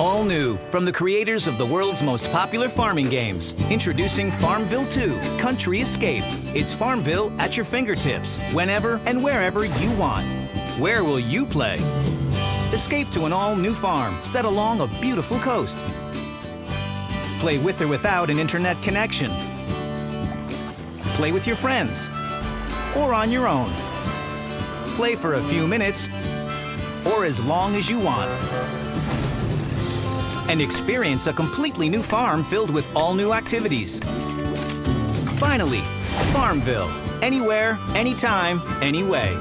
All new from the creators of the world's most popular farming games. Introducing Farmville 2 Country Escape. It's Farmville at your fingertips, whenever and wherever you want. Where will you play? Escape to an all new farm set along a beautiful coast. Play with or without an internet connection. Play with your friends or on your own. Play for a few minutes or as long as you want and experience a completely new farm filled with all new activities. Finally, Farmville. Anywhere, anytime, anyway.